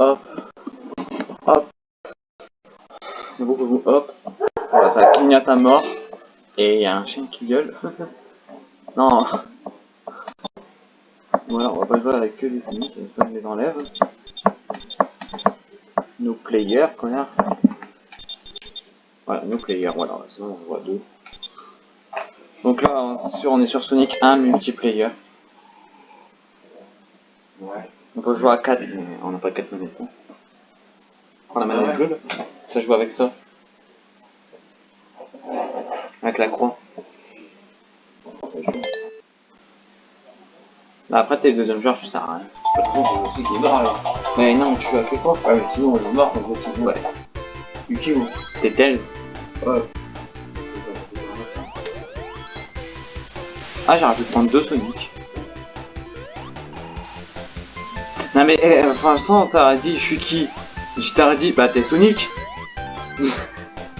Hop, hop, c'est beau, beau, hop, voilà, ça clignote à mort, et il y a un chien qui gueule. non, voilà, on va pas jouer avec que des Sonic, ça on les enlève. Nos players, connard. Voilà, nos players, voilà, sinon on voit deux. Donc là, sur, on est sur Sonic 1 multiplayer. Ouais. On peut jouer à 4, mais on n'a pas 4 manettes. Hein. Prends la manette bleue, là. Ça joue avec ça. Avec la croix. Bah après, t'es le deuxième joueur, tu sers à rien. Pas trop, je sais qu'il est mort alors. Mais non, tu joues avec les croix. Ouais, mais sinon, il est mort je joue. Ouais. Yuki ou T'es tel. Ah, j'aurais pu prendre deux Sonic. Non mais, eh, franchement, t'aurais dit, je suis qui? Je t'aurais dit, bah t'es Sonic.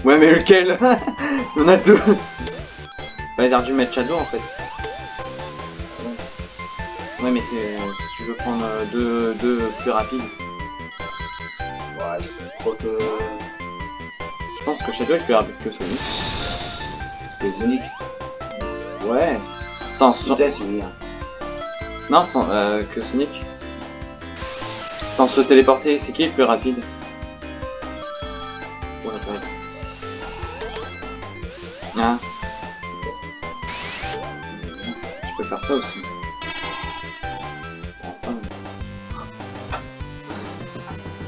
ouais, mais lequel? On a deux. Bah, ils auraient dû mettre Shadow en fait. Ouais, mais c'est si tu veux prendre euh, deux, deux plus rapides. Ouais, je crois que. Que Shadow est plus rapide que Sonic. C'est Sonic. Ouais. Sans, Vitesse, je veux dire. Non, sans, euh, que Sonic. Sans se téléporter, c'est qui le plus rapide? Ouais, c'est vrai. Ah. Je peux faire ça aussi.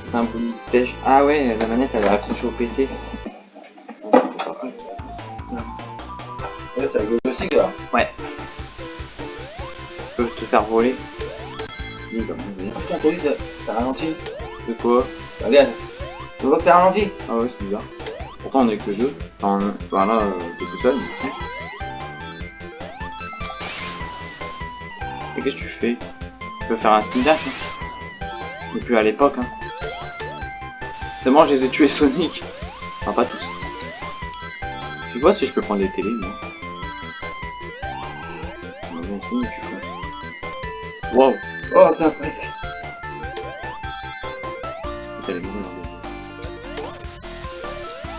C'est un bonus stage. Ah ouais, la manette elle est accrochée au PC. Ouais, c'est rigolo aussi, là. Je peux te faire voler. Putain, t'as vu, ça, ça ralentit. De quoi? Regarde. Tu vois que ça ralentit Ah ouais, c'est bizarre. Pourtant on est que deux. Enfin, voilà, euh, t'es tout seul. mais- qu'est-ce que tu fais? Tu peux faire un spin dash hein à l'époque hein. C'est bon, je les ai tués Sonic. Enfin, pas tous. Tu vois si je peux prendre les télés, moi. Wow Oh, tiens, presque.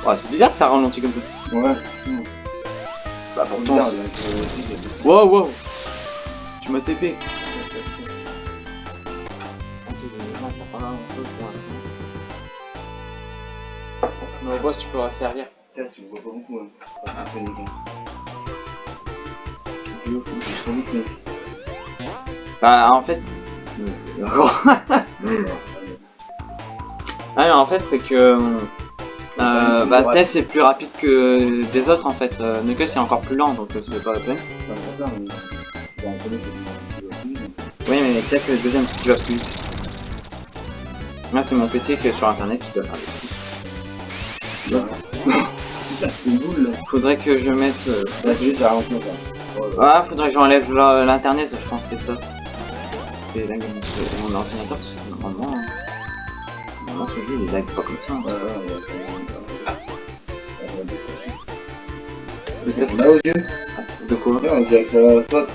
Ouais, c'est bizarre que ça ralentit comme ça. Ouais. Bah Pourtant, c'est. Wow, wow Tu m'as TP Bah, en fait... ah, mais en fait, c'est que... Euh, bah, Tess est plus rapide que des autres, en fait. Euh, Knuckles est encore plus lent, donc euh, c'est pas la peine. Oui, mais Tess est le deuxième qui va plus. Là, c'est mon PC qui est sur internet qui doit faire des trucs. Faudrait que je mette... euh, là. Ah, faudrait que j'enlève l'internet, je pense que c'est ça. C'est lag c'est mon ordinateur, parce que normalement, hein, normalement ce jeu il lag pas comme ça. hein. Ouais, ouais, ouais, c'est- Mais ça, On a aux yeux de quoi? Ouais, on dirait que ça saute.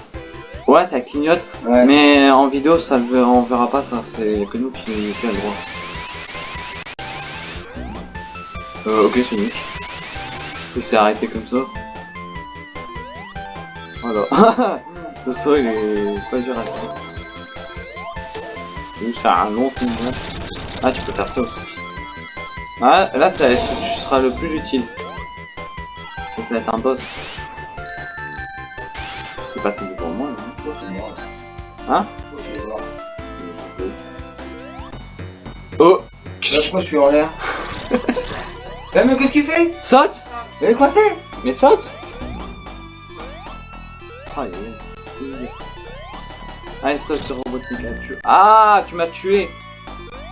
Ouais, ça clignote, Ouais. mais en vidéo ça on verra pas ça, c'est que nous qui, qui a le droit. Euh, ok Sonic. Il s'est arrêté comme ça. Voilà. Le saut il est pas dur à faire. Oui, c'est un long film. Ah, tu peux faire ça aussi. Ah, là, ça, tu seras le plus utile. Ça, ça va être un boss. C'est passé devant moi, hein. Hein. Oh Là, pourquoi je suis en l'air Eh, mais qu'est-ce qu'il fait? Saute Mais quoi c'est? Mais saute Ah, Allez, saute sur Robotnik, là, tu... Ah, tu m'as tué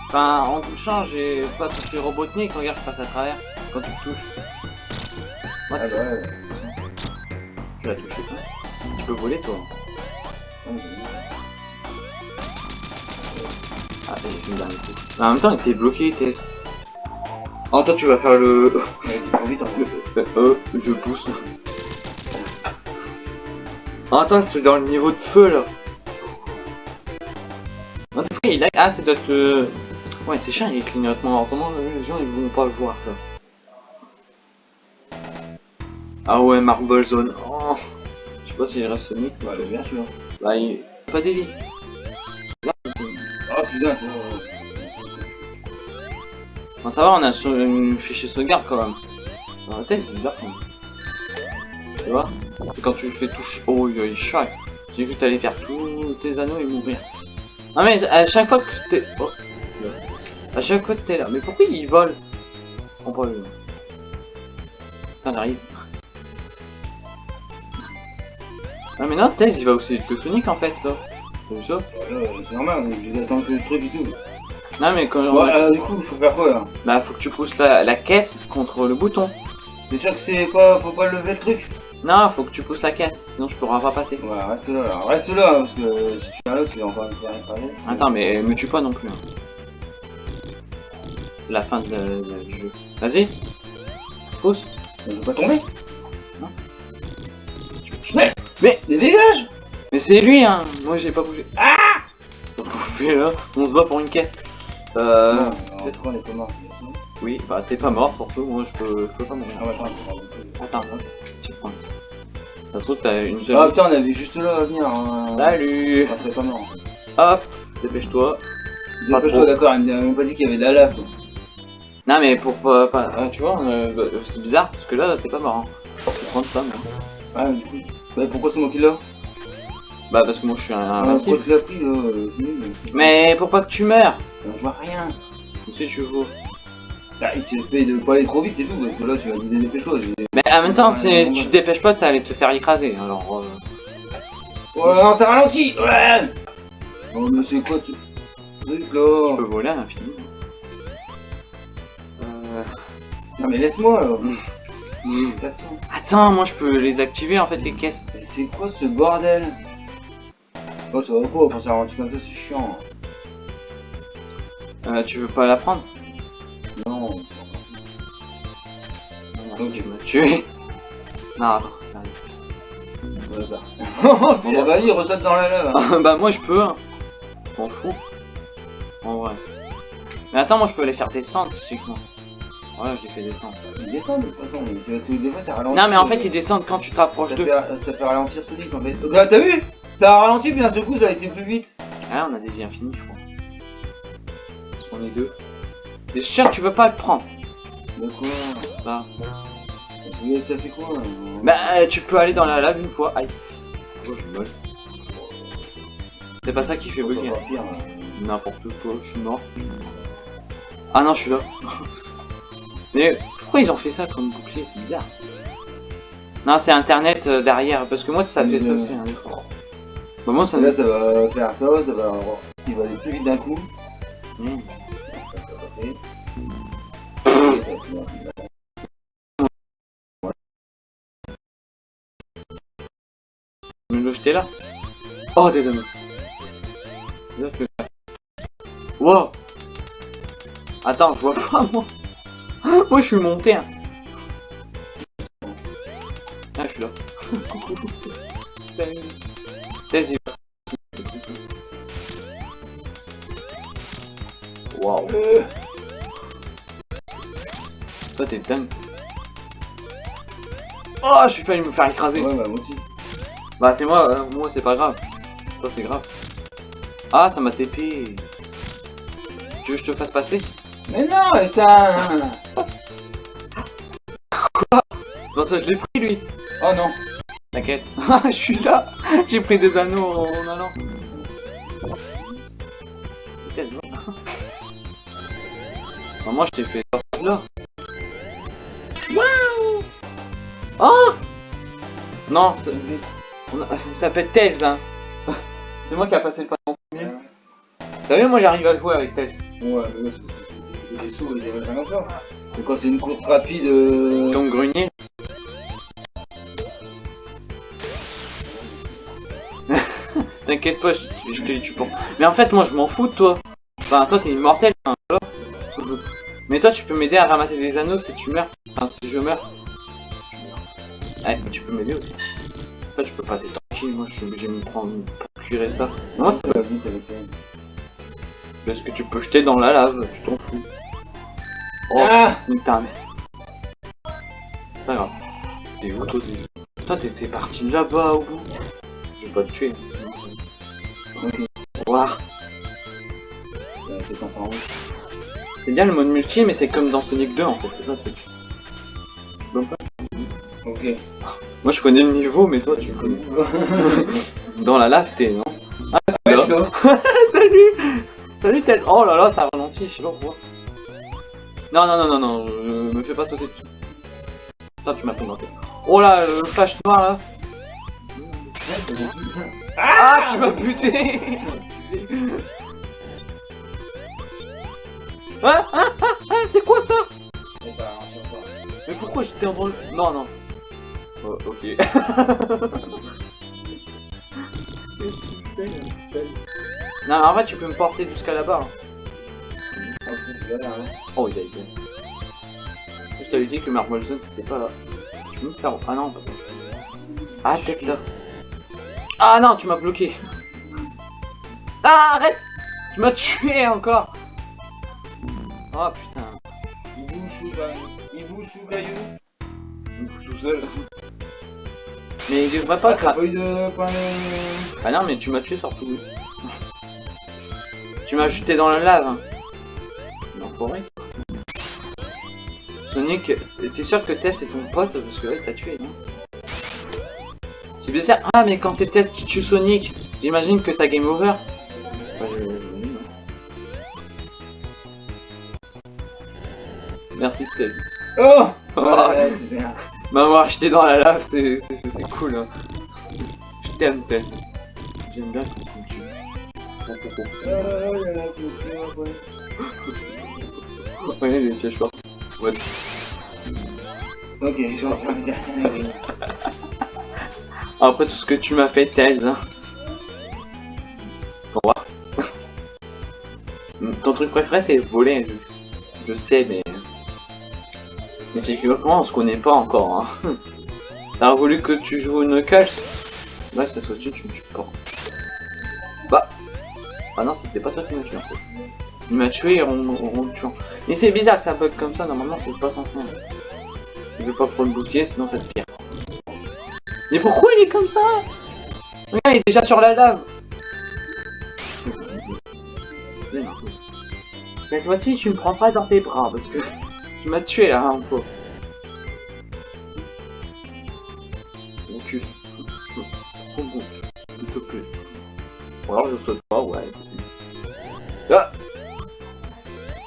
Enfin, en touchant, j'ai pas touché Robotnik, regarde, je passe à travers. Quand tu me touches. Ah bah ouais. Tu l'as touché, toi. Tu peux voler, toi. Ah, j'ai dernier coup. Mais en même temps, il était bloqué, Tess. Oh, toi, tu vas faire le... T'es vite. Euh, je pousse. Ah, attends, c'est dans le niveau de feu, là. Ah, il a... Ah, c'est d'autres... euh, Ouais, c'est chiant, il clignote. Alors, comment les gens, ils vont pas le voir, ça Ah ouais, Marble Zone. Oh. Je sais pas s'il reste Sonic. Ouais, est bien celui-là. Bah, il... Pas d'élite. Oh putain. Bon, ça va, on a sur- une fichier sauvegarde, quand même. Dans la tête, c'est bizarre, quand même. Tu vois? Quand tu le fais toucher... Oh, il est chaud. J'ai vu que t'allais faire tous tes anneaux et mourir. Non mais à chaque fois que t'es... Oh. À chaque fois que t'es là. Mais pourquoi il vole? On peut... Ça arrive. Ah mais non, Tails il va aussi que Sonic en fait là. Vu ça Voilà, c'est normal, d'attendre que le truc et tout. Non mais quand... Bon, alors du coup, faut faire quoi là? Bah faut que tu pousses la, la caisse contre le bouton. T'es sûr que c'est pas... faut pas lever le truc? Non, faut que tu pousses la caisse, sinon je pourrai pas passer. Ouais, reste là, alors. reste là, parce que si tu viens là, tu vas encore me faire écraser. Attends, mais me tue pas non plus. hein. La fin de, de- du jeu. Vas-y. Pousse. Je veux pas tomber Non. Mais, mais, mais dégage Mais c'est lui, hein. Moi j'ai pas bougé. Ah là. On se bat pour une caisse. Euh. Peut-être qu'on est pas mort. Oui, bah t'es pas mort surtout. Moi je peux, je peux pas mourir. Ah ouais, attends, Attends. Ça se trouve t'as une Ah putain, on avait juste là à venir. Hein. Salut On serait pas mort. Hop Dépêche-toi. Dépêche-toi, d'accord, il m'a même pas dit qu'il y avait de la lave. Non mais pour pas. pas- ah, tu vois, euh, bah, c'est bizarre parce que là t'es pas mort. Hein. Prendre ça, moi. Ah, du coup. Bah, pourquoi c'est moi qui l'ai Bah parce que moi je suis un Ah, là euh, c'est. Mais pour pas que tu meurs Je vois rien. Si tu veux. Ah, il suffit de pas aller trop vite, c'est tout, parce que là tu vas dire dépêche-toi. j'ai- Mais en même temps, si tu te dépêches pas, t'allais te faire écraser. Alors, euh, Oh non, ça ralentit Ouais Oh, mais c'est quoi ce truc là peux voler à l'infini. Euh... Non, mais laisse-moi là. hmm. De toute façon. Attends, moi je peux les activer en fait les caisses. Mais c'est quoi ce bordel? Oh, ça va ça ralentit comme ça, c'est chiant. Euh, tu veux pas la prendre? Non. Donc tu m'as tué. Non, attends. bah. Bah, vas-y, ressaute dans la lave. hein. bah moi je peux. Hein. M'en fous. En vrai. Mais attends, moi je peux les faire descendre physiquement. Ouais, je les fais descendre. Il descend de toute façon, mais c'est parce que des fois ça ralentit. Non mais en fait ils descendent quand tu t'approches ça d'eux. fait, ça fait ralentir Sonic en fait. Donc là, t'as vu? Ça a ralenti, puis d'un seul coup ça a été plus vite. Ah, on a des vies infinies, je crois. Parce qu'on est deux. C'est sûr, tu veux pas le prendre. De quoi Bah, Mais Ça fait quoi là bah euh, tu peux aller dans la lave une fois. Aïe. Oh, je. C'est pas ça qui fait bugger. là. N'importe quoi, je suis mort. Ah non, je suis là. Mais pourquoi ils ont fait ça comme bouclier? C'est bizarre. Non, c'est internet euh, derrière, parce que moi ça fait ça Euh. aussi. Hein, fois. Bah, moi ça Là ça va faire ça, ça va. Il va aller plus vite d'un coup. Le jeter là? Oh, des hommes Wow. Attends, je vois pas moi. Moi je suis monté hein. Ah, je suis là. Coucou Salut Toi t'es dingue Oh, je suis failli me faire écraser Ouais, bah moi aussi. Bah c'est moi, euh, moi c'est pas grave. Toi c'est grave. Ah ça m'a TP. Tu veux que je te fasse passer? Mais non, putain Non ça je l'ai pris lui. Oh non T'inquiète. Ah je suis là. J'ai pris des anneaux en allant. Quel moi je t'ai fait là. Oh Non, ça, ça s'appelle Tails hein. C'est moi qui a passé le pas en premier. T'as vu moi j'arrive à jouer avec Tails. Ouais, mais c'est des sauts, des rien encore. Mais quand c'est une course rapide. Euh... Donc grenier. T'inquiète pas, je, je te tue pas. Mais en fait, moi, je m'en fous de toi. Enfin, toi, t'es immortel. Hein. Mais toi, tu peux m'aider à ramasser des anneaux si tu meurs. Enfin, si je meurs. Ouais, tu peux m'aider aussi. Toi, tu peux passer tranquille. Moi, je suis obligé de me prendre pour cuire ça. Moi, ça va vite avec elle. Parce que tu peux jeter dans la lave, tu t'en fous. Oh, Ah pas grave. T'es où toi t'es- Toi t'es parti là-bas au bout. Je vais pas te tuer. C'est bien le mode multi mais c'est comme dans Sonic 2 en fait, c'est ça Ok. Moi je connais le niveau mais toi tu connais. Dans la lave t'es non? Ouais, là. je. Salut Salut tête Oh là là ça ralentit, je sais pas pourquoi. Non non non non non, euh, me fais pas sauter dessus. Putain tu m'as fait monter. Oh là, le flash noir là Ah tu m'as buté Ah ah ah ah c'est quoi ça? Encore. Mais pourquoi j'étais en le... Non non. Oh, ok. non mais en vrai tu peux me porter jusqu'à là-bas. hein. Oh il a été. Je t'avais dit que Marble Zone c'était pas là. Tu peux me faire... Ah non Ah peut-être là. Ah non tu m'as bloqué. Ah arrête Tu m'as tué encore Oh putain. Il bouge ou pas Il bouge tout seul. Mais il devrait pas Ah, t'as de. Ah non mais tu m'as tué surtout. tu m'as jeté dans la lave. hein. L'enfoiré. Sonic, t'es sûr que Tess est ton pote parce que là il t'a tué, non? C'est bizarre. Ah mais quand c'est Tess qui tue Sonic, j'imagine que t'as game over. Je- non. Merci Tess. Oh Oh, Ouais, bien. M'avoir jeté dans la lave, c'est cool. Hein. Je t'aime Tess. J'aime bien ouais. Ouais, les pièges forts. Ouais. Ok, je vais en faire une dernière. Après tout ce que tu m'as fait, Tails. Hein. Au revoir. Ton truc préféré, c'est voler. Je sais, mais. Mais c'est que on se connaît pas encore. Hein. T'as voulu que tu joues une Knuckles Ouais, cette fois-ci, tu me tues pas. Bah. Ah non, c'était pas toi qui m'as tué en fait. Il m'a tué en, me tuant. Mais c'est bizarre que ça bug comme ça, normalement c'est pas censé. Je veux pas trop le bloquer, sinon ça te pire. Mais pourquoi il est comme ça? Regarde, il est déjà sur la lave. Cette fois-ci, tu me prends pas dans tes bras parce que tu m'as tué là, un peu. Mon cul. Trop bon, s'il te plaît. Ou alors je saute pas, ouais. Ah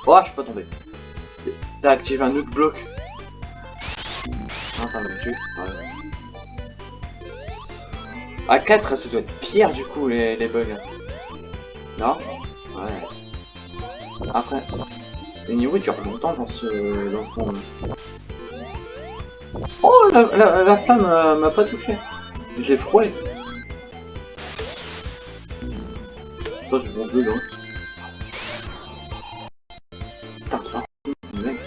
Oh, je suis pas tombé. T'as activé un autre bloc. Ah, m'a tué. Ouais. À 4, ça doit être pire du coup les, les bugs. Non? Ouais. Après, les niveaux durent longtemps dans ce, dans ce monde. Oh, la, la, la flamme euh, m'a pas touché. J'ai frôlé. Toi, je c'est pas un mec.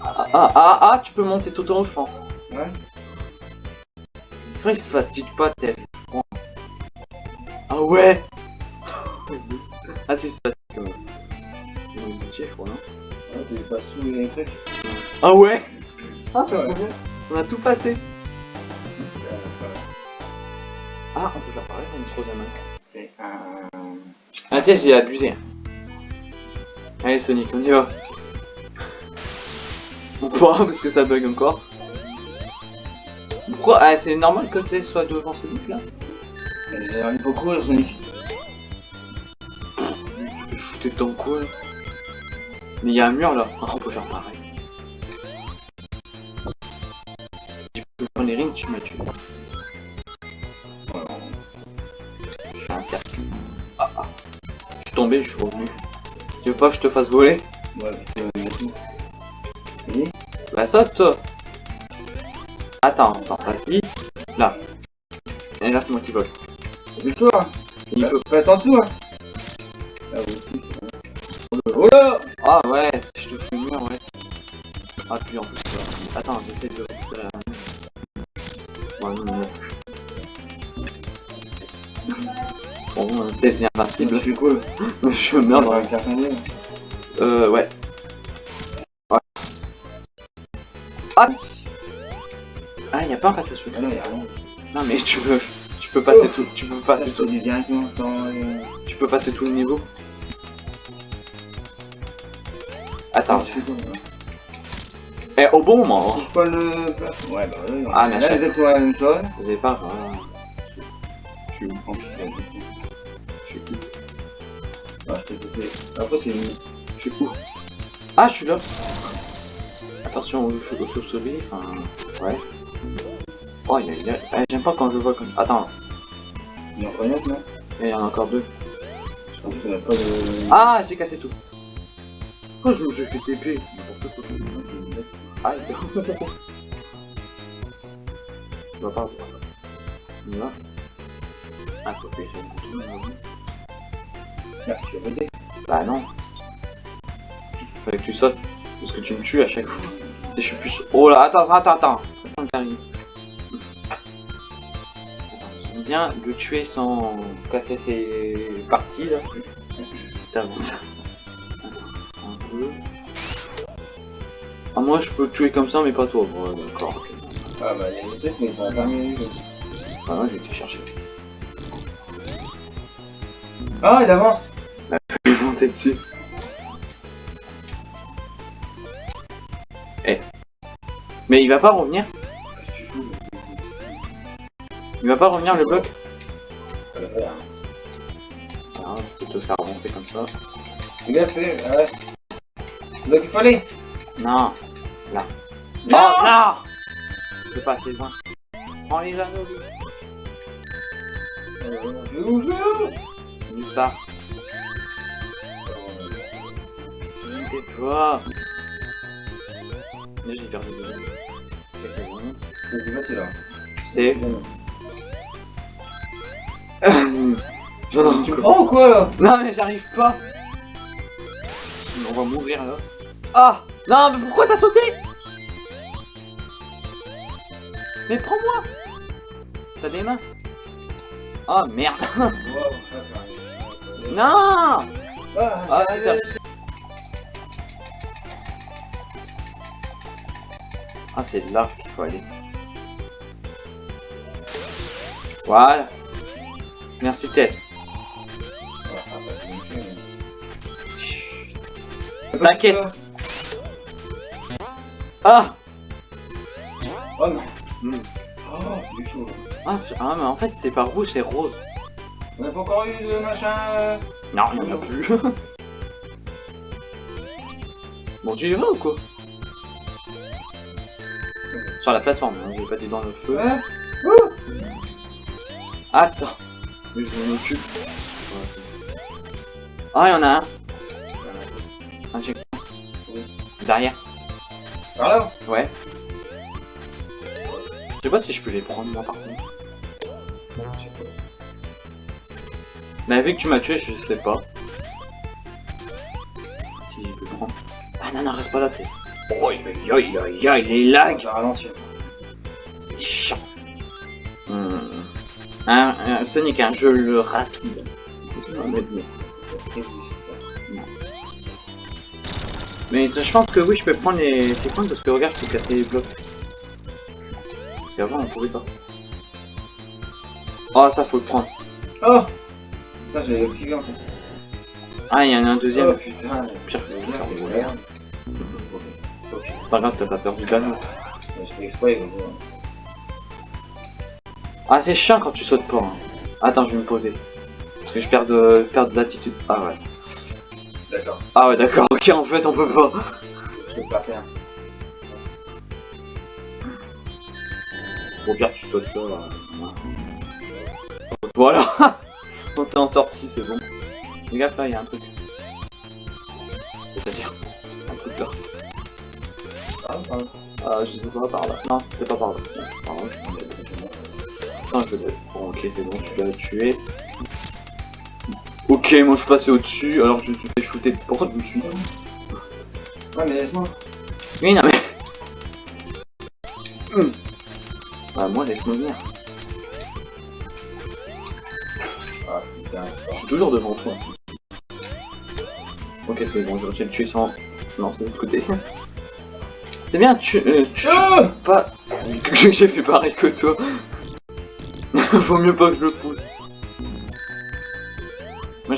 Ah, ah, ah, ah, tu peux monter tout en haut, je pense. Ouais. Après, il se fatigue pas, tête. Ah ouais Ah c'est fatigue. Euh. Je crois, non Ouais, t'es pas sous les trucs. Ah ouais? Ah, Ouais. On a tout passé. Ah, on peut faire pareil pour une troisième main. C'est un... Ah, Tess, j'ai abusé. Allez, Sonic, on y va. Pourquoi Parce que ça bug encore. Pourquoi? Ah, c'est normal que Tess soit devant Sonic là? Il faut courir, Sonic. Tu peux shooter dans quoi Mais il y a un mur là. Ah, on peut faire pareil. Tu peux prendre les rings, tu m'as tué. Je suis un cercle. Ah ah. Je suis tombé, je suis revenu. Tu veux pas que je te fasse voler? Ouais, mais Bah saute toi Attends, attends, vas-y. Là. Et là c'est moi qui vole. Mais toi? Il peut. Reste en dessous, hein Ah, puis en plus, euh, attends, j'essaie de récupérer la Ouais, non, non. Bon, euh, test Je invincible. suis cool. Je suis merde. Va faire changer. Euh, ouais. Ouais. Ah Ah, y'a pas un passage Ah non, y'a rien. Non, mais tu peux, tu peux passer tout, tu peux passer tout, sans... euh, tu peux passer tout le niveau. Attends, eh, au bon moment. hein. Touche pas le... Ouais, bah ouais. Ah, mais là, exactement la même chose. Au départ, voilà. Je suis où Je suis où Ah, je t'ai. Après, c'est une... Je suis où Ah, je suis là. Attention aux chauves-souris, enfin, ouais. Oh, il y a, il y a- eh, j'aime pas quand je vois comme. Attends, Il y en a autre, non? Il y en a encore deux. Je pense qu'on a pas de... Ah, j'ai cassé tout. Oh, je me suis fait TP. N'importe quoi. Ah, il On va pas. On y va. Ah, faut bouton. Ah, tu voté. Bah non. Fallait que tu sautes. Parce que tu me tues à chaque fois. Si je suis plus. Oh là, attends, attends, attends. Attends, bien le tuer sans casser ses parties là. C'est avant ça. Un peu. Ah, moi je peux te tuer comme ça, mais pas toi. Ouais, d'accord. Ah, bah, il y a des trucs, mais ils sont terminés. Ah, ouais, j'ai été chercher. Ah, il avance Je vais monter dessus. Eh. Mais il va pas revenir? Il va pas revenir le bloc? Ah, je te faire remonter comme ça. Il a fait, ouais. Donc il fallait. Non Là. Non Oh, non Je peux pas assez loin. Prends les anneaux, lui. Nulle part. Tais-toi Là, j'ai perdu anneaux. C'est bon. Facile, là. C'est... J'en ai Tu prends ou quoi, là? Non mais j'arrive pas On va mourir là. Ah Non mais pourquoi t'as sauté Mais prends-moi T'as des mains Oh merde. Non Ah, Ah, c'est là qu'il faut aller. Voilà. Merci mais- T'inquiète. Ah Oh non. Hmm. Oh, c'est chaud. ah, ah, mais en fait c'est pas rouge, c'est rose. On a pas encore eu de machin. euh, Non, il y en a plus. bon, tu y vas ou quoi? Sur la plateforme, hein, j'ai pas dit dans le feu. Ouais. Attends, mais je m'en occupe. Ah, il y en a un. Un check. Derrière. Par là Ouais. Je sais pas si je peux les prendre moi par contre. Mais vu que tu m'as tué, je sais pas. Si je peux prendre. Ah non, non, reste pas là, t'es. Oh, aïe aïe aïe, les lags. C'est chiant. Hmm. Un, un Sonic, un jeu le rapide. Mais je pense que oui, je peux prendre les points parce que regarde, je peux casser les blocs. Parce qu'avant, on pouvait pas. Oh, ça faut le prendre. Oh Ça, j'ai activé en fait. Ah, il y en a un deuxième. Oh putain. Pire. Merde, merde. Ok. Pas grave, t'as pas perdu d'anneau. Je fais exprès. Ah, c'est chiant quand tu sautes pas. hein. Attends, je vais me poser. Parce que je perds de, perds de l'attitude. Ah ouais. D'accord. Ah ouais, d'accord, ok, en fait, on peut pas. Je peux pas faire. Au pire, tu sautes là. Voilà On s'est en sorti, c'est bon. Gars, là, il y a un truc. C'est-à-dire Un truc là. Ah, pardon. Ah, je sais pas, par là. Non, c'était pas par là. Non, par là. Non, je l'ai. Bon, ok, c'est bon, tu l'as tué. Ok, moi je suis passé au-dessus, alors je suis fait shooter. Pourquoi je me suis Ouais, mais laisse-moi. Oui, non, mais. Mmh. Bah, moi, laisse-moi venir. Ah, putain. Je suis toujours devant toi. Ok, c'est bon, je réussi à le tuer sans lancer de l'autre côté. C'est bien, tu. Euh, tu ah pas. J'ai fait pareil que toi. Vaut mieux pas que je le pousse.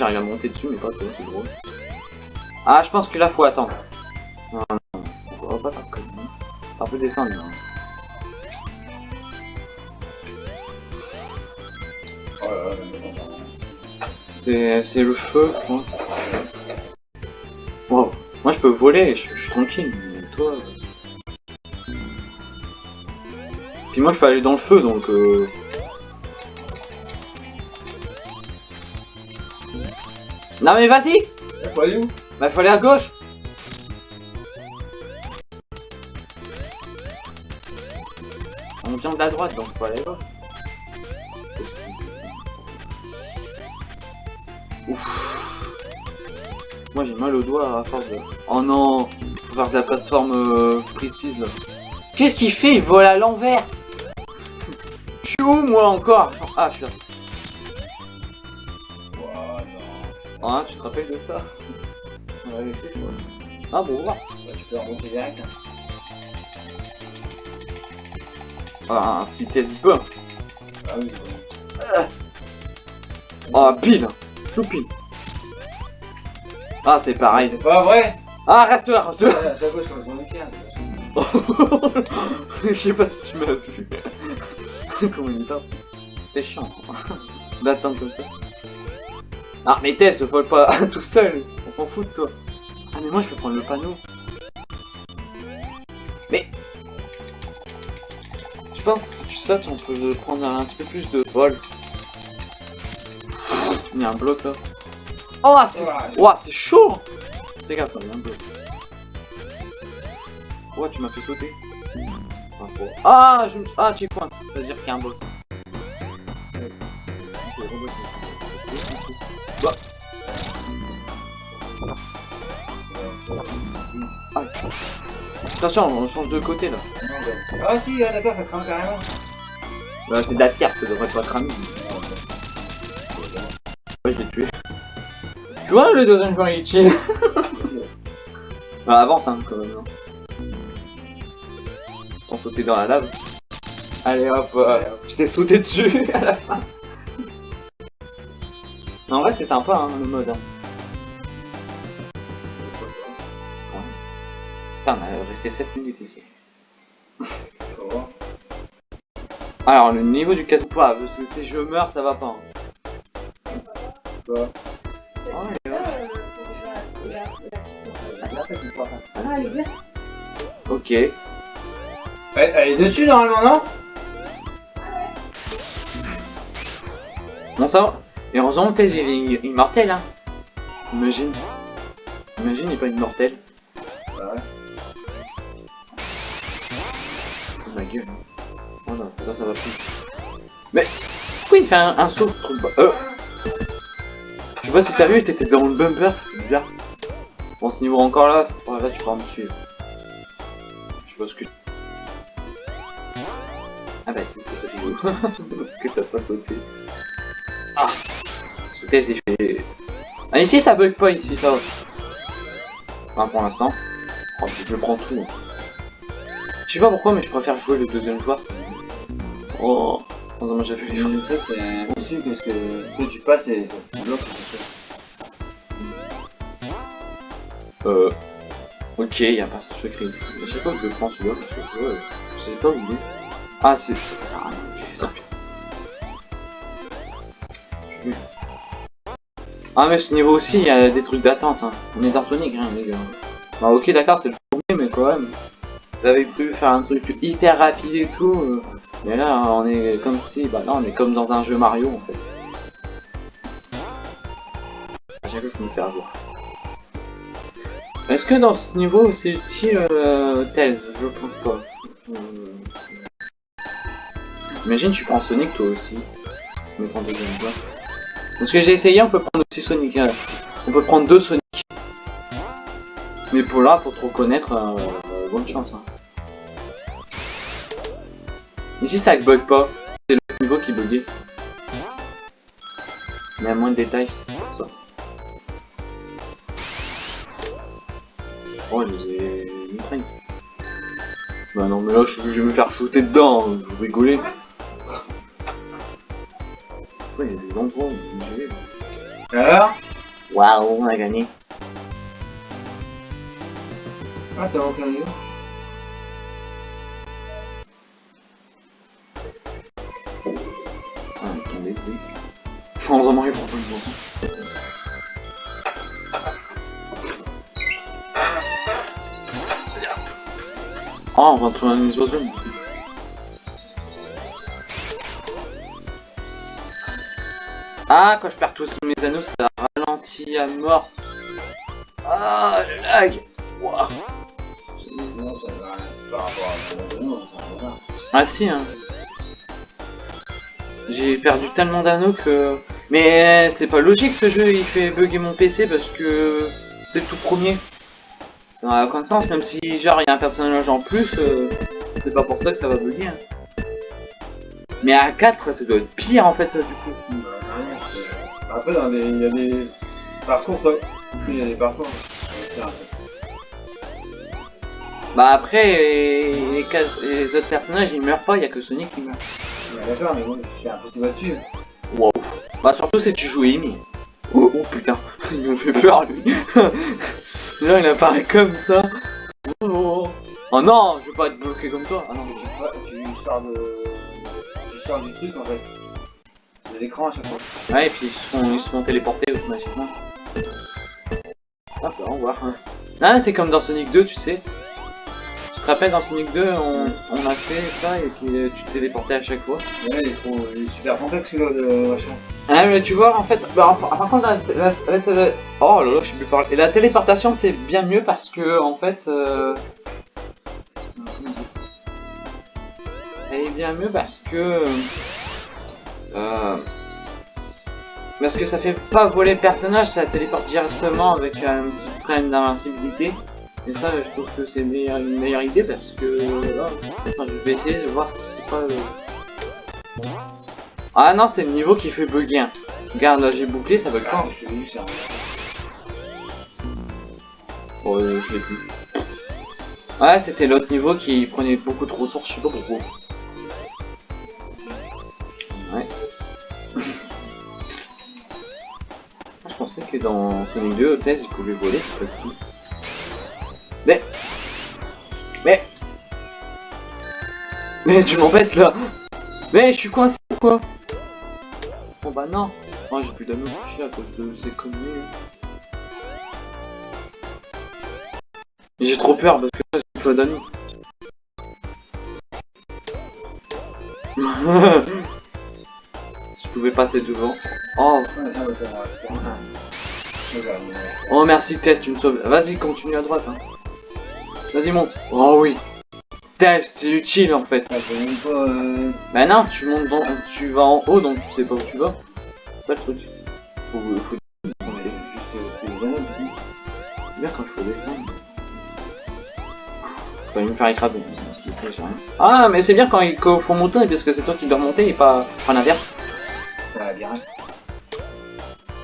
J'arrive à monter dessus mais pas toi, c'est drôle. Ah je pense que là faut attendre. Non, non, on va pas faire comme ça. Un peu descendre. hein. Oh c'est le feu, je pense. Wow. Moi je peux voler, je, je suis tranquille, mais toi... euh. Puis moi je peux aller dans le feu donc... Euh... Non mais vas-y Y'a quoi où? Bah faut aller à gauche On vient de la droite donc faut aller à gauche. Ouf. Moi j'ai mal au doigt à force de... Oh non Faut faire de la plateforme euh, précise là. Qu'est-ce qu'il fait? Il vole à l'envers Je suis où moi encore? Ah je suis là. Ah tu te rappelles de ça? On l'avait fait. Ah bon Bah, tu peux remonter direct. hein. Ah si t'es peu Ah oui, bon. Ah pile. Tout pile Ah c'est pareil. C'est pas vrai. Ah reste là reste là. À chaque fois, je suis en éclair. Je sais pas si tu m'as vu. Comment il est C'est chiant. D'attendre comme ça Ah mais Tess, vole pas tout seul. On s'en fout de toi. Ah mais moi je peux prendre le panneau. Mais Je pense que si tu sautes on peut prendre un petit peu plus de vol. Il y a un bloc là. Oh ah, c'est c'est chaud. C'est gaffe, il y a un bloc. Ouah, tu m'as fait sauter? Ah, je me... Ah, checkpoint, ça veut dire qu'il y a un bloc. Ah. Attention, on change de côté là. non, bah. Ah si, ah, d'accord, ça crame carrément. Bah, c'est de la terre, ça devrait pas cramer. Ouais, je l'ai tué. Tu vois, le deuxième point il est chill. bah, avance, hein, quand même. hein. Sans sauter dans la lave. Allez hop, euh, je t'ai sauté dessus à la fin. En vrai, c'est sympa, hein, le mode. Hein. Putain, on a resté 7 minutes ici. Alors, le niveau du casse pas, parce que si je meurs, ça va pas. Ok. Elle, est dessus normalement, non? Bon, ça va. Et heureusement, Thèse, il est immortel, hein. Imagine. Imagine, il est pas immortel. Bah ouais. Ça, va plus. Mais, pourquoi il fait un, saut Euh. Je sais pas si t'as vu, t'étais dans le bumper, c'est bizarre. Bon, ce niveau encore là, oh, là, tu pourras me suivre. Je sais pas ce que... Ah bah, c'est c'est pas rigolo. Parce que t'as pas sauté. Ah Sauter, c'est fait... Ah, ici, ça bug pas, ici, ça. Enfin, pour l'instant. Oh, je prends tout. hein. Je sais pas pourquoi, mais je préfère jouer le deuxième joueur. Oh, un j'ai fait les Mais ça, c'est impossible parce que quand tu passes, et ça se bloque. Euh. Ok, y a pas ce secret ici. Je sais pas que je prends celui-là parce que je sais pas où il est. Ah, c'est. Ça sert à rien. Ah, mais ce niveau aussi, il y a des trucs d'attente. Hein. On est dans Sonic, hein, les gars. Bah, ok, d'accord, c'est le premier, mais quand même. Vous avez pu faire un truc hyper rapide et tout. euh, Mais là, on est comme si. Bah, là, on est comme dans un jeu Mario en fait. À chaque fois, je me fais avoir. Est-ce que dans ce niveau c'est utile euh, thèse Je pense pas. Euh, Imagine tu prends Sonic toi aussi. Prends. Parce que j'ai essayé, on peut prendre aussi Sonic. euh, on peut prendre deux Sonic. Mais pour là, pour te reconnaître, euh, bonne chance. Hein. Ici, ça bug pas. C'est le niveau qui buguait. Mais à moins de détails, ça. Oh, j'ai une traîne. Bah non, mais là, je je vais me faire shooter dedans, hein, vous rigolez. Ouais, il y a des endroits où vais. Alors? Waouh, on a gagné. Ah, ça va en plein milieu. Suis vraiment pour on va trouver un isozone. Ah, quand je perds tous mes anneaux, ça ralentit à mort. Ah, le lag rien. Ah si, hein. J'ai perdu tellement d'anneaux que... Mais c'est pas logique ce jeu, il fait bugger mon PC parce que c'est le tout premier. Ça n'a aucun sens, même si genre il y a un personnage en plus, euh, c'est pas pour ça que ça va bugger. hein. Mais à 4, ça doit être pire en fait du coup. Bah, Après, dans il y a des parcours, ça. Il y a des parcours. Un- Bah après, les, les cas- les autres personnages ils meurent pas, il y a que Sonic qui meurt. Ouais, D'accord, mais bon, c'est impossible à suivre. Bah surtout si tu joues Amy. Oh, oh, putain, il me fait peur lui. Là il apparaît comme ça. Oh, non, je veux pas être bloqué comme toi. Ah non, mais Tu, vois, tu sors de. Tu sors du truc en fait. De l'écran à chaque fois. Ouais, et puis ils se font, ils automatiquement. Hop, on va voir. hein. Ah, c'est comme dans Sonic 2, tu sais. Te rappelles dans Sonic 2, on, on a fait ça et puis euh, tu te téléportais à chaque fois. Là, il, faut, il est super complexe de machin. Ah mais tu vois en fait, bah, par contre la, la, la télé- oh là là je sais plus parler. Et la téléportation c'est bien mieux parce que en fait, euh... elle est bien mieux parce que euh... parce que ça fait pas voler le personnage, ça téléporte directement avec un petit frame d'invincibilité. Et ça je trouve que c'est meilleure- une meilleure idée parce que là, enfin, je vais essayer de voir si c'est pas. euh, Ah non, c'est le niveau qui fait bugger. hein. Regarde, là j'ai bouclé, ça bug Ah, pas. je c'est un. Oh, euh, je plus. Ouais, c'était l'autre niveau qui prenait beaucoup de ressources, je sais pas pourquoi. Ouais. Je pensais que dans Sonic 2, Thèse, il pouvait voler, c'est pas tout. Mais... Mais... Mais tu m'embêtes là Mais je suis coincé ou quoi? Bon bah non Moi j'ai plus touchés à cause de ces conneries. J'ai trop peur parce que là j'ai pas d'anneaux. si je pouvais passer devant. Oh, c'est oh merci Tess, tu me sauves. Vas-y, continue à droite. Hein. Vas-y, monte. Oh oui. Tess, c'est utile en fait. Ah, pas. Euh... Bah non, tu montes dans... tu vas en haut donc tu sais pas où tu vas. C'est pas le truc. Faut, faut euh, bien quand il faut descendre. Faut me faire écraser. Je. Ah mais c'est bien quand il faut monter parce que c'est toi qui dois remonter et pas pas l'inverse. C'est un labyrinthe.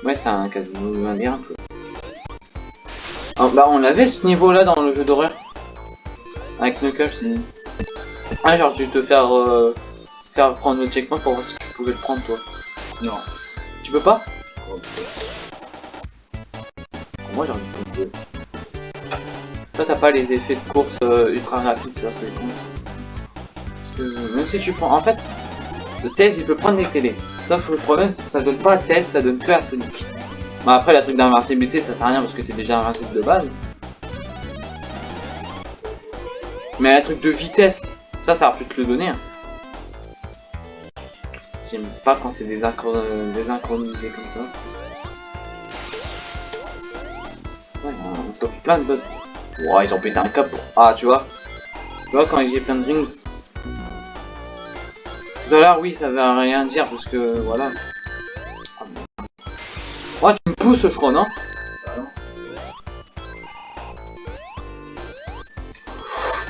Ouais c'est un casino labyrinthe. Ah, bah on l'avait ce niveau là dans le jeu d'horreur. Avec Knuckles. Ah genre tu te faire euh, faire prendre le checkpoint pour voir si tu pouvais le prendre toi. Non. Tu peux pas? Moi j'ai envie de le Toi t'as pas les effets de course euh, ultra rapides, ça c'est con. Même si tu prends. En fait, le Tails il peut prendre les télés. Sauf que le problème c'est que ça donne pas à Tails, ça donne que à Sonic. Bah après la truc d'invincibilité ça sert à rien parce que t'es déjà invincible de base. Mais la truc de vitesse, ça ça va plus te le donner. hein. J'aime pas quand c'est désynchro- désynchronisé comme ça. Ouais, on sauve plein de bugs. Ouais, ils ont pété un cap. Ah, tu vois Tu vois, quand j'ai plein de rings. Tout oui, ça veut rien dire parce que voilà. Oh, tu me pousses, je crois, non?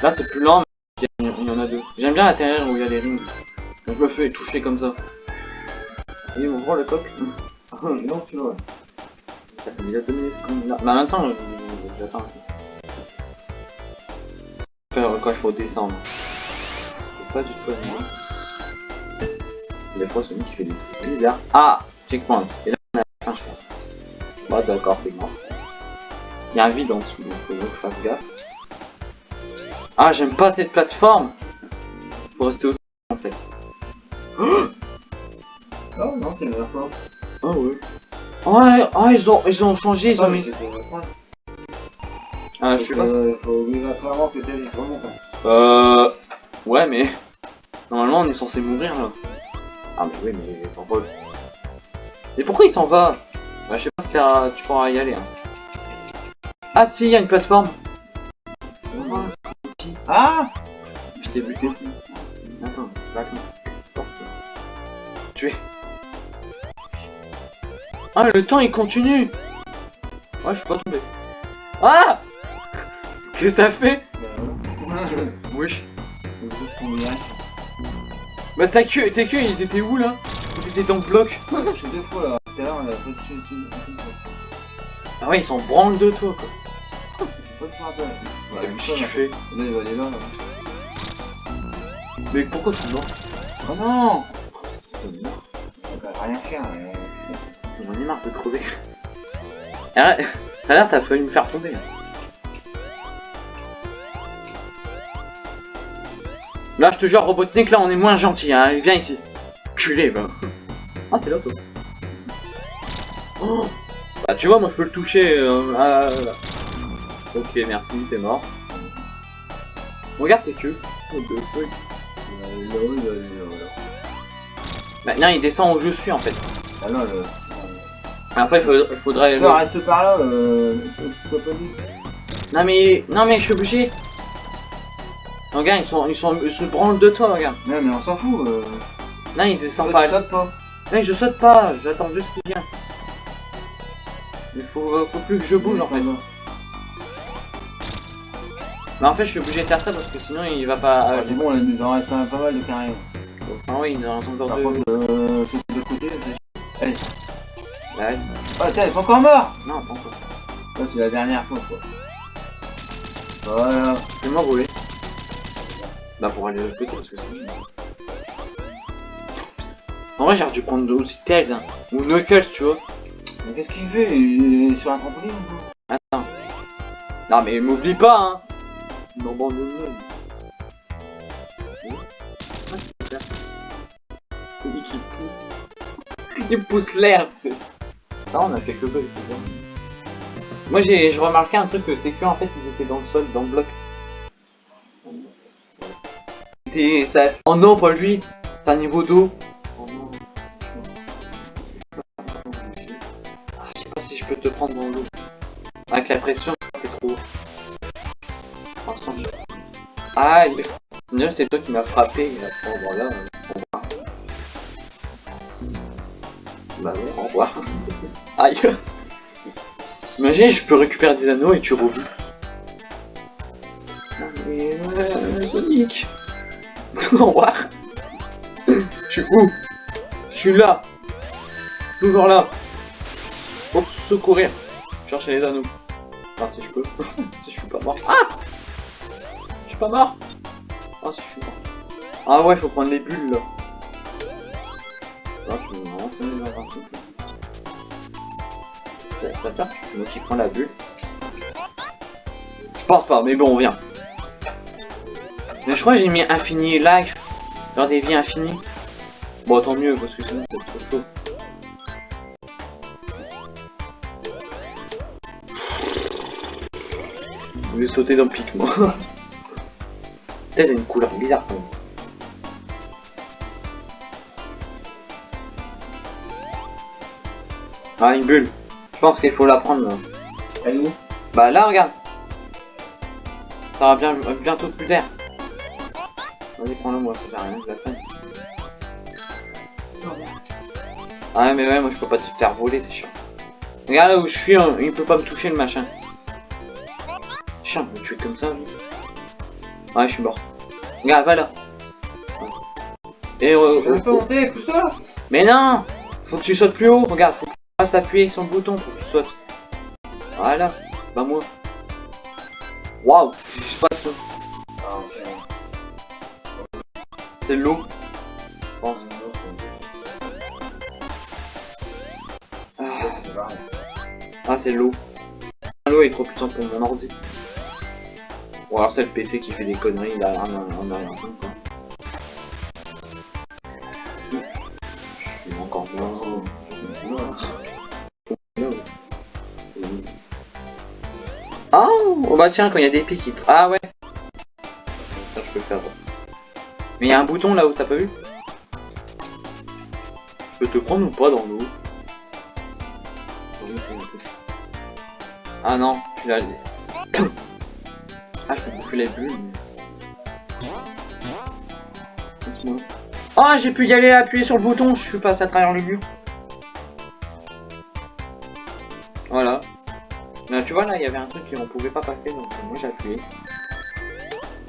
Là, c'est plus lent, mais il y en a deux. J'aime bien atterrir où il y a les rings. Donc je me fais toucher comme ça. Et on voit le coq. Non, tu vois. Ça fait déjà deux minutes est là. Même temps, euh, j'attends. Faire quand il faut descendre. C'est pas du tout à moi. Des fois, Sonic il fait des trucs bizarres. Ah Checkpoint. Et là, on a un pense. Bah, d'accord, c'est mort. Il y a un vide en dessous, donc faut que je fasse gaffe. Ah, j'aime pas cette plateforme Faut rester au en fait. Oh non, c'est la fois. Ah ouais. Ouais, ah, ils ont, ils ont changé, ils ont mis... Ah, je suis pas... Il faut obligatoirement que t'aies les remontes. Euh... Ouais, mais... Normalement, on est censé mourir, là. Ah, mais oui, mais... Pourquoi Mais pourquoi il s'en va? Bah, je sais pas si tu pourras y aller, hein. Ah, si, il y a une plateforme Ah Je t'ai buté. Attends, back Tué. Ah, le temps, il continue Ah, je suis pas tombé. Ah Qu'est-ce que t'as fait Wesh. Bah ta queue, tes queues, ils étaient où là Ils étaient dans le bloc. Je suis deux fois là. Tout à l'heure, on a fait. Ah ouais, ils s'en branlent de toi quoi. Pas. T'as vu une ce qu'il là. fait Là, il va aller là. là. Mais pourquoi tu mort Oh non rien faire. mais- en est marre de crever. Arrête, tout à l'heure t'as failli me faire tomber. Là je te jure Robotnik, là on est moins gentil, hein. viens ici. Culé, bah. Ah t'es là toi. Oh bah tu vois, moi je peux le toucher. euh, ah, là. Ok, merci, t'es mort. Regarde tes queues. What the fuck. Il. Maintenant il descend où je suis en fait. Ah non, le... Après il faudrait, il Toi, reste par là, euh... Sois pas dit. Non mais non mais je suis obligé. Regarde ils sont ils sont ils se branlent de toi regarde. Non, mais on s'en fout. Euh... Non ils descendent Toi, pas. tu sautes pas. Non je saute pas, j'attends juste qu'il vient. Il faut, faut plus que je bouge en fait. Mais en fait je suis obligé de faire ça parce que sinon il va pas. Ah, euh, c'est bon, là, il nous en reste pas mal de carrés. Ah oui il est en encore Par deux. euh... C'est de côté, c'est... Ouais. Ah, tiens, il est pas encore mort Non pas encore. Ça, c'est la dernière fois, quoi. Voilà. Je vais m'envoler. Bah pour aller de l'autre côté parce que sinon. En vrai j'aurais dû prendre aussi Tails hein. Ou Knuckles tu vois. Mais qu'est-ce qu'il fait? Il est sur un trampoline ou Attends. Non mais m'oublie pas hein Non bon non non. Celui qui pousse. Il pousse l'air, tu sais. Ah on a quelques bugs, c'est bien. Moi j'ai remarqué un truc que c'est que en fait ils étaient dans le sol, dans le bloc. C'était ça. Oh non pas lui C'est un niveau d'eau. Oh. Ah, je sais pas si je peux te prendre dans l'eau. Avec la pression, c'est trop. Aïe Sinon c'est toi qui m'as frappé. et après, bon, là, on va. Bah non, au revoir. Aïe Imagine, je peux récupérer des anneaux et tu revis. Ah, mais euh, Sonic Au revoir Je suis où? Je suis là Toujours là Pour secourir Chercher les anneaux. Enfin, si je peux. si je suis pas mort. Ah pas mort Ah, si je suis mort. Ah ouais, faut prendre les bulles là. Ah, je me rends. Ouais, ça, c'est moi qui prends la bulle. Je pense pas, mais bon, on vient. Mais je crois que j'ai mis infini life. Dans des vies infinies. Bon, tant mieux, parce que sinon c'est trop chaud. Je vais sauter dans le pic, moi. Une couleur bizarre quand même. Ah, une bulle. Je pense qu'il faut la prendre. Là. Elle est où? Bah là, regarde. Ça va bien, bientôt plus d'air. Vas-y, prends-le moi, ça sert à rien, je la prends. Ah ouais, mais ouais, moi je peux pas te faire voler, c'est chiant. Regarde là où je suis, hein, il peut pas me toucher le machin. Chiant, me tuer comme ça, lui. Ouais, je suis mort. Regarde, va là. Et euh, Je peux monter, pousse-toi Mais non Faut que tu sautes plus haut, regarde, faut que tu fasses appuyer sur le bouton pour que tu sautes. Voilà, bah moi. Waouh, je sais pas ça. Ah, ok. C'est l'eau. Ah, ah, c'est l'eau. L'eau est trop puissante pour mon ordi. Ou alors c'est le PC qui fait des conneries derrière un, un, un, quoi. Je suis encore mort. Ah, oh bah tiens, quand il y a des pics, il... Ah ouais. Ça, je peux le faire. Mais il y a un bouton là où t'as pas vu? Je peux te prendre ou pas dans l'eau? Ah non, tu l'as... ah, je mais- Laisse-moi. Ah, j'ai pu y aller appuyer sur le bouton, je suis passé à travers le mur. Voilà. Là, tu vois, là, il y avait un truc qu'on pouvait pas passer, donc moi j'ai appuyé.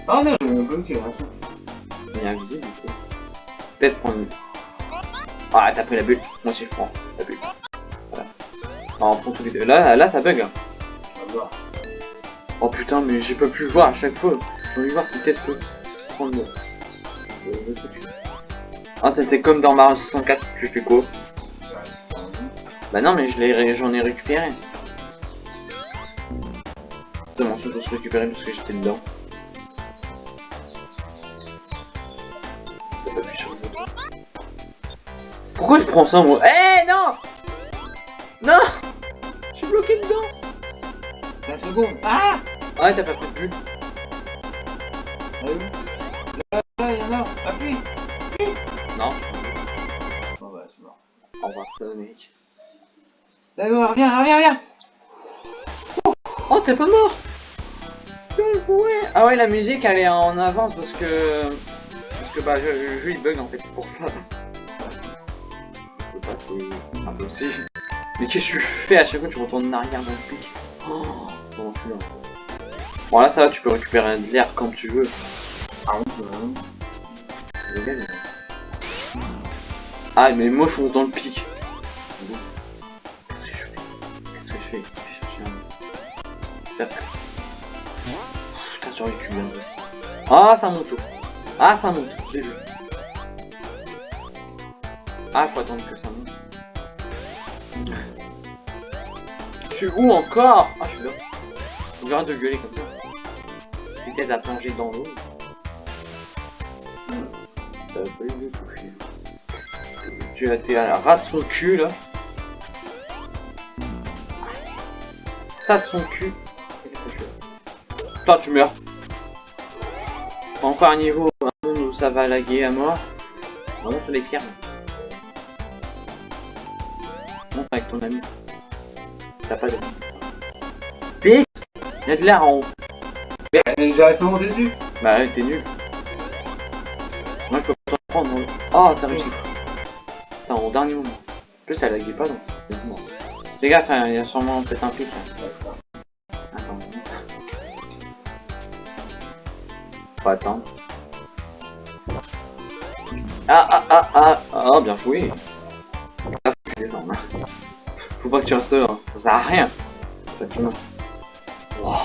Ah non, attends. Il invisible, du coup. Peut-être prendre... Ah, t'as pris la bulle. Moi aussi, je prends la bulle. Voilà. Ah, on prend tous les deux. Là, là, ça bug. hein. On va voir. Oh putain, mais j'ai pas pu voir à chaque fois. J'ai envie voir si Tess peut prendre. Ah, c'était comme dans Mario 64, tu fais quoi? Bah non, mais je j'en ai récupéré. C'est mon truc pour se récupérer parce que j'étais dedans. Pourquoi je prends ça moi? Eh non Non Je suis bloqué dedans 5 secondes. Ah Ouais, t'as pas pris de bulle. Ah oui Là, a. Appuie Non. Bon bah, c'est mort. Au revoir, ça, mec. D'accord, reviens, reviens, reviens Oh, t'es pas mort Ah ouais, la musique, elle est en avance parce que... Parce que, bah, le jeu, il bug, en fait, c'est pour ça. Je pas impossible. Mais qu'est-ce que tu fais à chaque fois que tu retournes en arrière dans le pic? Oh, bon. Bon, là, ça va, tu peux récupérer de l'air quand tu veux. Ah oui, Ah, mais moi, je fonce dans le pic. Qu'est-ce que je fais Qu'est-ce que je fais Je vais chercher un... Putain, j'aurais. Ah, ça monte. Ah, ça monte. J'ai vu. Ah, faut attendre que ça monte. Je suis où encore? Ah, je suis là. On verra de gueuler comme ça. Vitesse à plonger dans l'eau. Ça va pas lui. Tu as été à la rat de son cul là. Ça de son cul. Putain, tu meurs. Encore un niveau, où ça va laguer à mort. Vraiment sur les pierres. Monte avec ton ami. T'as pas de. Vite Il y a de l'air en haut. Mais J'arrive pas à monter dessus Bah ouais, t'es nul. Moi, je peux pas t'en prendre. Oh, t'as réussi. Putain, au dernier moment. En plus, ça laguait pas, donc. gaffe, hein, il y a sûrement peut-être un pic. là. Attends. Faut attendre. Ah, ah, ah, ah, ah, bien joué. Ah, faut hein. Faut pas que tu restes là, hein. ça sert à rien. Wow.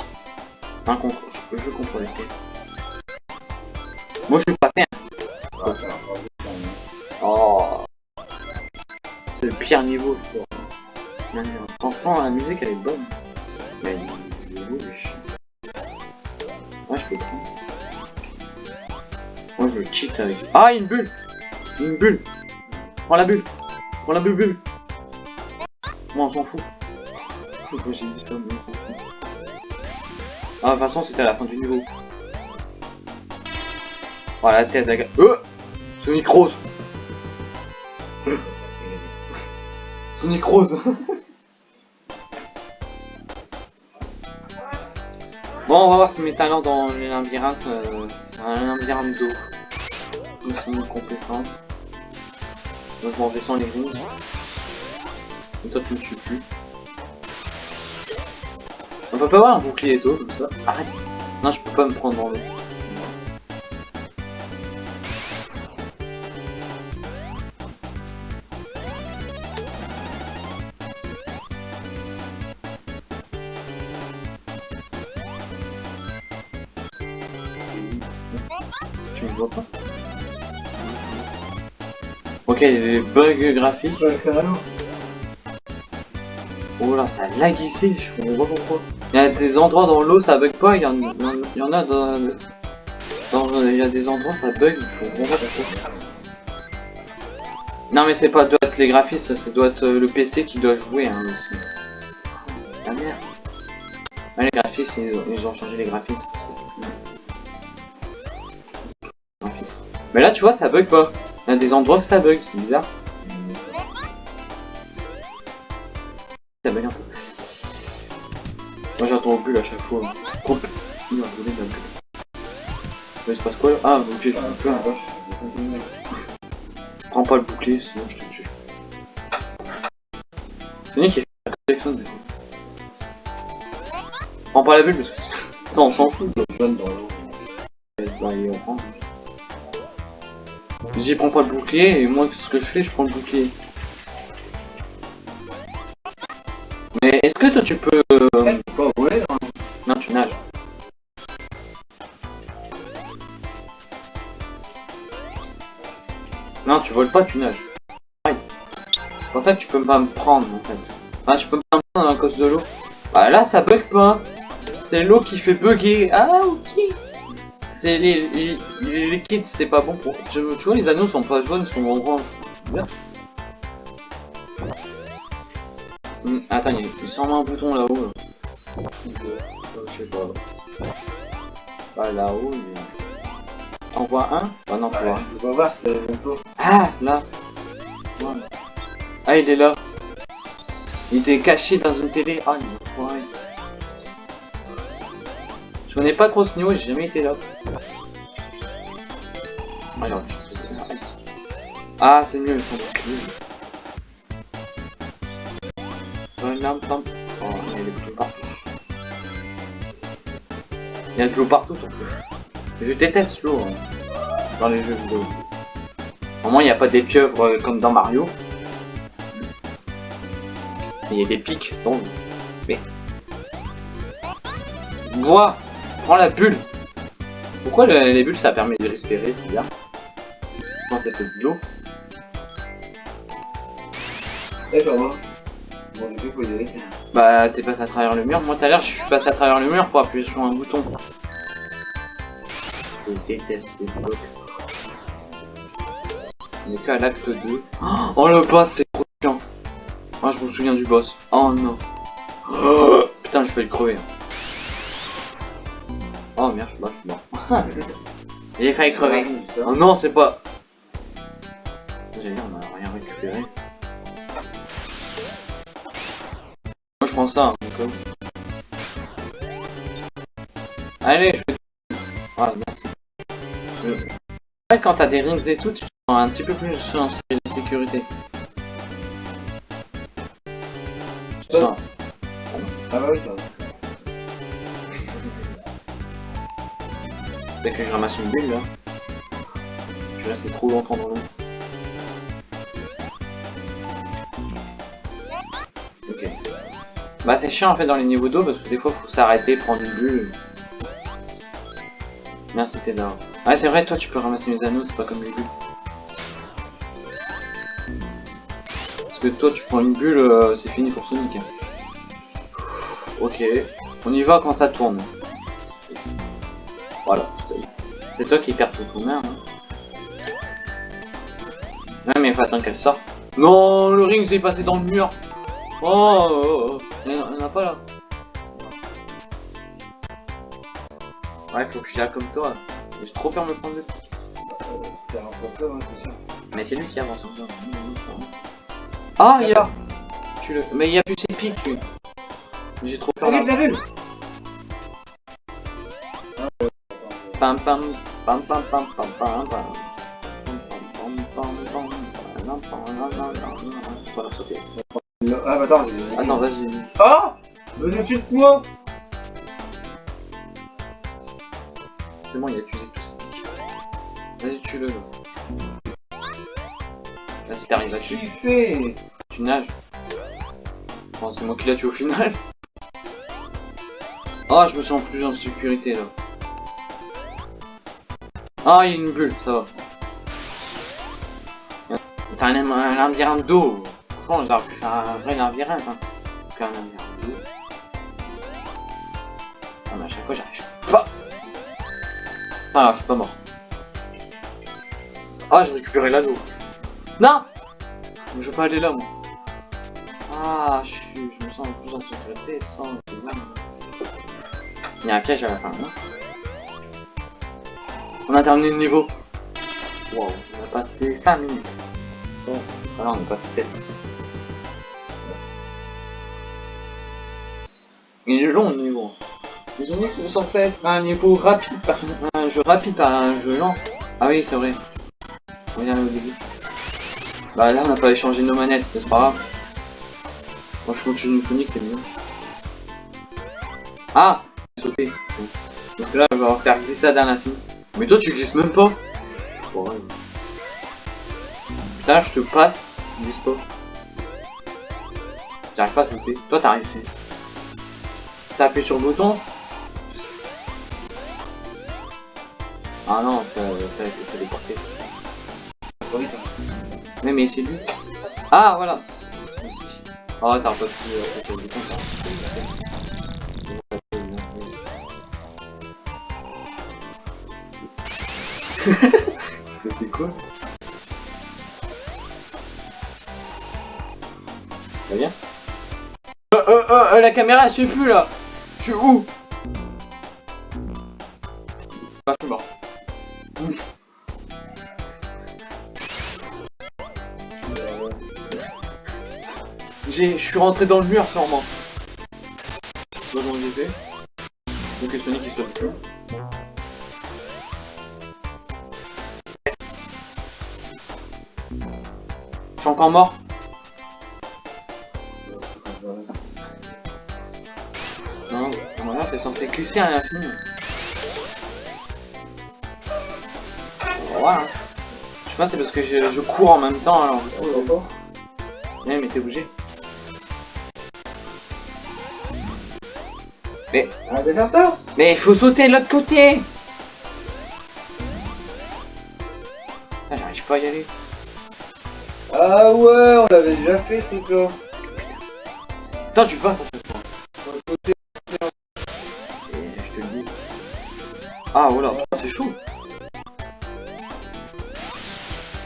Un contre, je peux contrôler. Moi, je suis passé, pas hein. Oh. C'est le pire niveau, je crois. Franchement, la musique, elle est bonne. Mais niveau. Ouais, je peux prendre. Moi, je cheat avec... Ah, une bulle Une bulle Prends la bulle Prends la bulle, bulle Moi, on s'en fout. Pourquoi j'ai dit Ah, façon, c'était à la fin du niveau. Oh, la tête, la gueule. Euh Sonic Rose Sonic Rose Bon, on va voir si mes talents dans les labyrinthes, euh, c'est un labyrinthe d'eau. Ici, une compétence. Donc, je m'en les rings. Et toi, tu me tues plus. On peut pas avoir un bouclier d'eau comme ça Arrête Non, je peux pas me prendre dans l'eau. Tu me vois pas? Ok, il y a des bugs graphiques. Ouais, carrément ça lag ici, je comprends pas pourquoi. Il y a des endroits dans l'eau, ça bug pas, il y en, a dans... dans- Il y a des endroits, ça bug, je comprends pas pourquoi. Non mais c'est pas doit être les graphistes, ça doit être euh, le PC qui doit jouer hein, aussi. Ah merde. Ah, les graphistes, ils, ont changé les. Graphismes. Mais là tu vois, ça bug pas. Il y a des endroits que ça bug, c'est bizarre. Ah, ok, je peux peu pas. Prends pas le bouclier, sinon je te tue. Sonic il fait la collection de Prends pas la bulle parce que. Attends, on s'en fout. Jaune dans l'eau. Bah, il orange. J'y prends pas le bouclier et moi ce que je fais, je prends le bouclier. Mais est-ce que toi tu peux. Non, tu voles pas, tu nages. C'est pour ça que tu peux pas me prendre en fait. Ah, tu peux pas me prendre à cause de l'eau. Bah là, ça bug pas. C'est l'eau qui fait bugger. Ah, ok. C'est les, les, les liquides, c'est pas bon pour. Tu, vois, les anneaux sont pas jaunes, ils sont orange. Bien. Hmm, attends, il y a sûrement un bouton là-haut. Là. Euh, je sais pas. Bah là-haut, il y a... T'en vois un? Bah non, tu vois. Je pas voir si t'as le bon Ah, là. Ah, il est là. Il était caché dans une télé. Ah, il est enfoiré. Je connais pas trop ce niveau, j'ai jamais été là. Ah, c'est mieux, ils sont. Oh, il y a des partout. Il y a des clous partout, surtout. Je déteste l'eau hein, dans les jeux vidéo. Au moins, il n'y a pas des pieuvres euh, comme dans Mario. Il y a des pics l'eau. Mais. Bois Prends la bulle Pourquoi le- les bulles ça permet de respirer C'est bizarre. Quand c'est de l'eau? D'accord, moi. Bon, du coup. Bah, t'es passé à travers le mur. Moi, tout à l'heure, je suis passé à travers le mur pour appuyer sur un bouton. Je déteste ces blocs. On est qu'à l'acte 2. Oh, le boss, c'est trop chiant. Ah, je me souviens du boss. Oh non. Oh, putain, je vais le crever. Oh merde, je suis mort. J'ai failli crever. Oh non, c'est pas. Dit, on a rien récupéré. Moi je prends ça. hein. Allez, je vais. Ah, merci. Ouais, quand t'as des rings et tout, tu un petit peu plus en sécurité. Tu sens- Ah bah oui. Dès que je ramasse une bulle là, je vais rester trop longtemps dans l'eau. Ok. Bah c'est chiant en fait dans les niveaux d'eau parce que des fois faut s'arrêter, prendre une bulle. Merci César. Ouais c'est vrai toi tu peux ramasser mes anneaux, c'est pas comme les bulles. Que toi tu prends une bulle, euh, c'est fini pour Sonic. Ok. On y va quand ça tourne. Voilà. C'est toi qui perds tout main. Hein. Ouais, mais faut attendre qu'elle sorte. Non, le ring s'est passé dans le mur. Oh, oh, oh. Il y en a- en pas là. Ouais, faut que je suis là comme toi. J'ai trop peur de me prendre le pic. Euh, C'est un peu peur, hein. Mais c'est lui qui avance encore. Ah, il y a. Tu le... Mais il y a plus ses pics. J'ai trop peur. Regarde la. Pam pam pam pam pam pam pam pam. Ah, bah vas-y. Ah Mais je tue moi C'est bon, il a tué tous. Vas-y, tue-le là. Si t'arrives à tuer, fait tu nages. C'est moi qui l'a tué au final. Oh, je me sens plus en sécurité là. Ah, il y a une bulle, ça va. T'as un, un labyrinthe d'eau. Franchement, j'aurais pu faire un vrai labyrinthe. Hein. Un labyrinthe d'eau. Ah, mais à chaque fois, j'arrive pas. Ah, je suis pas mort. Ah, j'ai récupéré l'anneau. Non Je veux pas aller là, moi. Ah, je, suis, je me sens plus en sécurité sans... Il y a un piège à la fin, On a terminé le niveau. Wow, on a passé 5 minutes. Bon, voilà, on a passé 7. Il est long le niveau. Les Onyx c'est censé être un niveau rapide un jeu rapide un jeu lent. Ah oui, c'est vrai. On vient au début. Bah là, on n'a pas échangé nos manettes, c'est pas grave. Moi, je continue Sonic, c'est mieux. Ah Sauter. Donc là, je vais faire glisser à l'infini. Mais toi, tu glisses même pas. Putain, je te passe, tu glisses pas. J'arrive pas à sauter. Toi, t'as réussi. T'as appuyé sur le bouton Ah non, ça, ça a été téléporté. Trop vite, hein. Mais mais c'est lui. Ah voilà. Oh t'as pas pu C'était quoi Ça vient euh, euh, euh, euh, la caméra elle suit plus là Je suis où? Ah je suis mort. Je suis rentré dans le mur sûrement. Je vois où j'étais. Donc Sonic sauvent plus. Je suis encore mort. Non, voilà, t'es censé glisser à l'infini. Voilà. Je sais pas, c'est parce que je, je cours en même temps alors. Ouais, mais t'es obligé. Mais, Arrête de faire ça mais il faut sauter de l'autre côté Ah, j'arrive pas à y aller. Ah ouais, on l'avait déjà fait ce truc là. Toi, tu vas pour ce point. Et je te le dis. Ah, voilà, putain, c'est chaud.